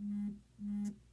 Mm-hmm.